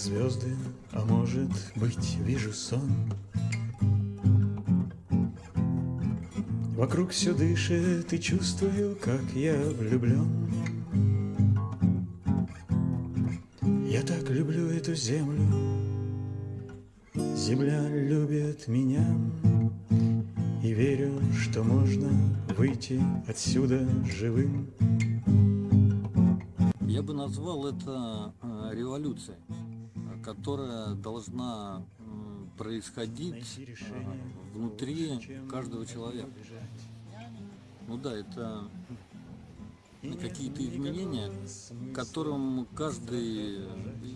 Звезды, а может быть вижу сон. Вокруг все дышит и чувствую, как я влюблен Я так люблю эту землю. Земля любит меня. И верю, что можно выйти отсюда живым. Я бы назвал это э, революцией, которая должна происходить э, внутри каждого человека. Ну да, это какие-то изменения, к которым каждый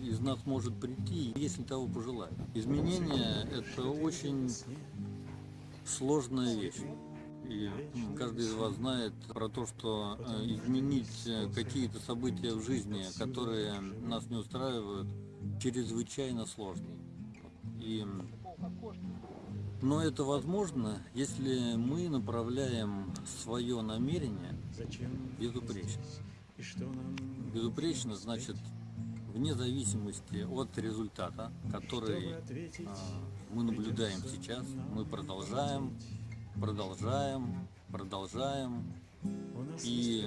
из нас может прийти, если того пожелает. Изменения – это очень сложная вещь. И каждый из вас знает про то, что э, изменить какие-то события в жизни, которые нас не устраивают, чрезвычайно сложно. И... Но это возможно, если мы направляем свое намерение безупречно. Безупречно значит вне зависимости от результата, который а, мы наблюдаем сейчас, мы продолжаем, продолжаем, продолжаем, и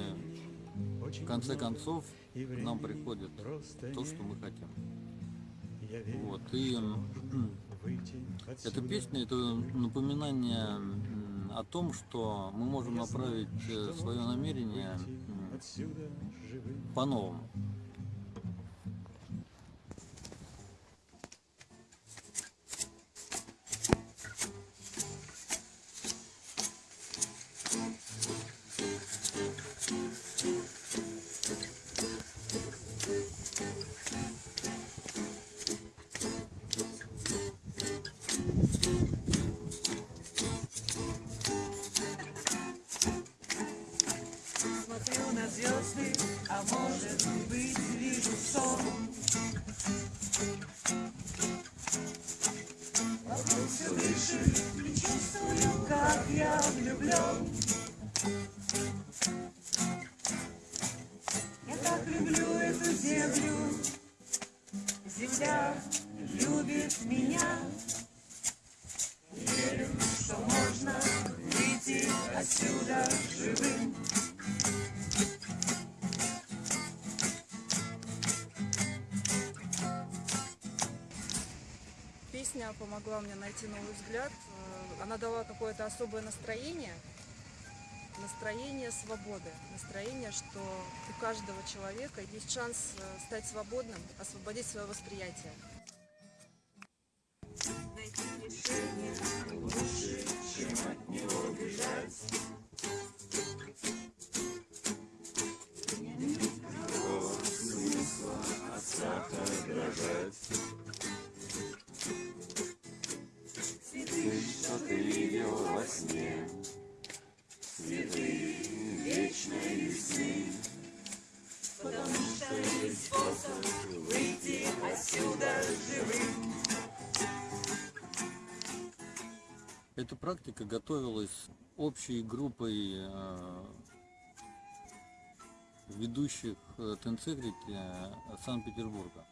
в конце концов к нам приходит то, что мы хотим. Вот, и эта песня, это напоминание о том, что мы можем направить э, свое намерение по-новому. Звезды, а может быть вижу сон. Вокруг все и чувствую, как я влюблен. Я так люблю эту землю, земля любит меня. Верю, что можно выйти отсюда живым. Помогла мне найти новый взгляд. Э, она дала какое-то особое настроение, настроение свободы, настроение, что у каждого человека есть шанс э, стать свободным, освободить свое восприятие. Найти решение лучше, чем от него бежать. Эта практика готовилась общей группой э, ведущих э, Тенцегрити э, Санкт-Петербурга.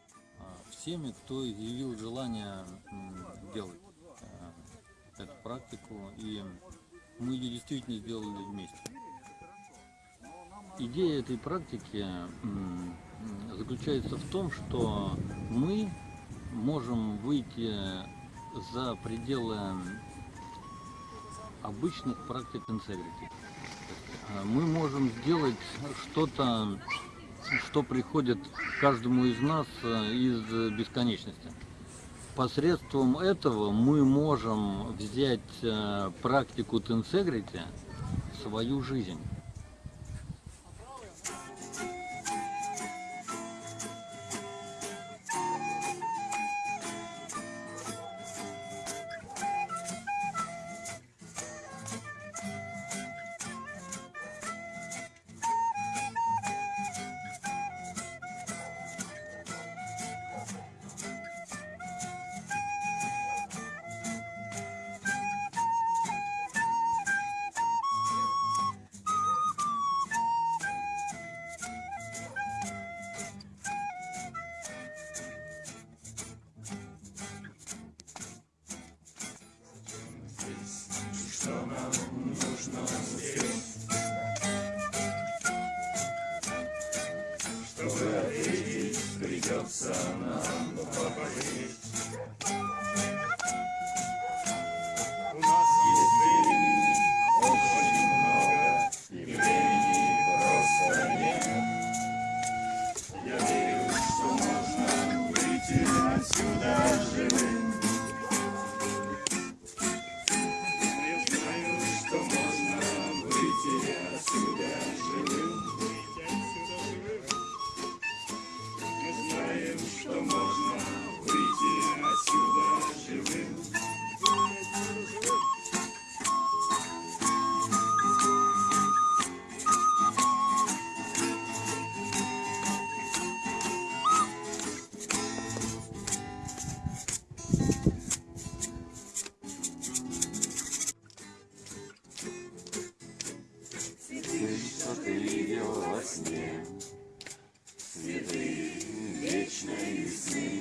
Всеми, кто изъявил желание делать эту практику, и мы ее действительно сделали вместе. Идея этой практики заключается в том, что мы можем выйти за пределы обычных практик интегрити. Мы можем сделать что-то, что приходит каждому из нас э, из бесконечности посредством этого мы можем взять э, практику Тенсегрити в свою жизнь. see.